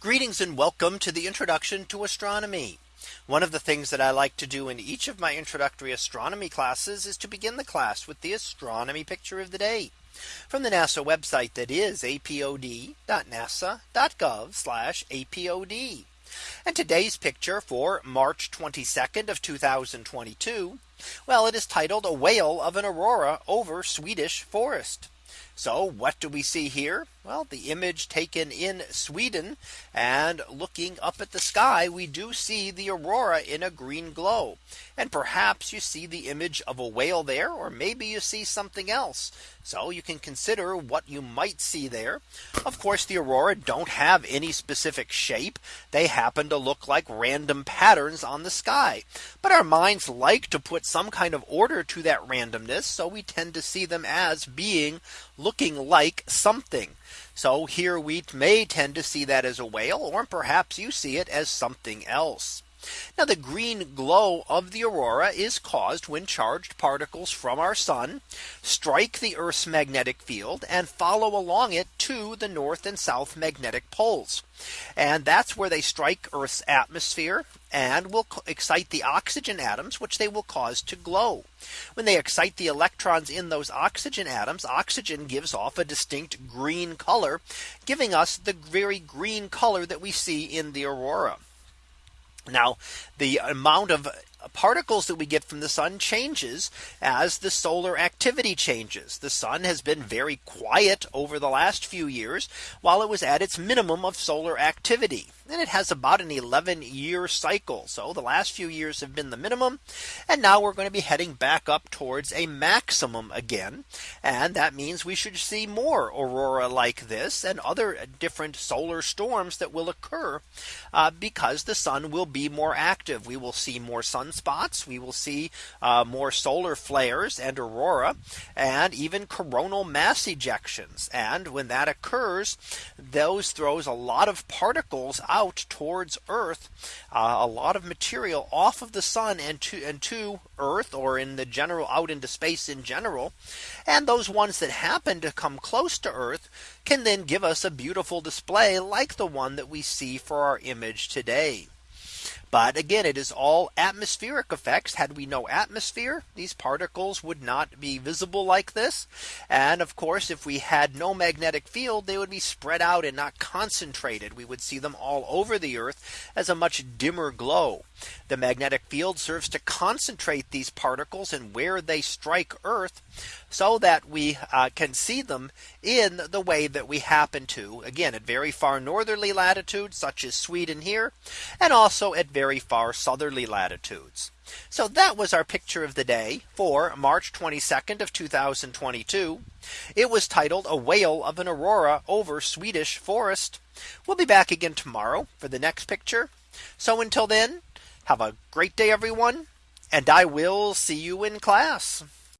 Greetings and welcome to the introduction to astronomy. One of the things that I like to do in each of my introductory astronomy classes is to begin the class with the astronomy picture of the day from the NASA website that is apod.nasa.gov apod. And today's picture for March 22nd of 2022. Well, it is titled a whale of an aurora over Swedish forest. So what do we see here? Well, the image taken in Sweden and looking up at the sky, we do see the aurora in a green glow. And perhaps you see the image of a whale there, or maybe you see something else. So you can consider what you might see there. Of course, the aurora don't have any specific shape. They happen to look like random patterns on the sky. But our minds like to put some kind of order to that randomness. So we tend to see them as being looking like something. So here we may tend to see that as a whale or perhaps you see it as something else. Now the green glow of the aurora is caused when charged particles from our sun strike the Earth's magnetic field and follow along it to the north and south magnetic poles. And that's where they strike Earth's atmosphere and will excite the oxygen atoms, which they will cause to glow. When they excite the electrons in those oxygen atoms, oxygen gives off a distinct green color, giving us the very green color that we see in the aurora. Now the amount of particles that we get from the sun changes as the solar activity changes. The sun has been very quiet over the last few years while it was at its minimum of solar activity. And it has about an 11 year cycle. So the last few years have been the minimum. And now we're going to be heading back up towards a maximum again. And that means we should see more aurora like this and other different solar storms that will occur uh, because the sun will be more active. We will see more sunspots. We will see uh, more solar flares and aurora and even coronal mass ejections. And when that occurs, those throws a lot of particles out towards Earth uh, a lot of material off of the sun and to and to Earth or in the general out into space in general. And those ones that happen to come close to Earth can then give us a beautiful display like the one that we see for our image today. But again, it is all atmospheric effects. Had we no atmosphere, these particles would not be visible like this. And of course, if we had no magnetic field, they would be spread out and not concentrated. We would see them all over the earth as a much dimmer glow. The magnetic field serves to concentrate these particles and where they strike Earth so that we uh, can see them in the way that we happen to again at very far northerly latitudes such as Sweden here and also at very far southerly latitudes. So that was our picture of the day for March 22nd of 2022. It was titled a whale of an aurora over Swedish forest. We'll be back again tomorrow for the next picture. So until then, have a great day, everyone. And I will see you in class.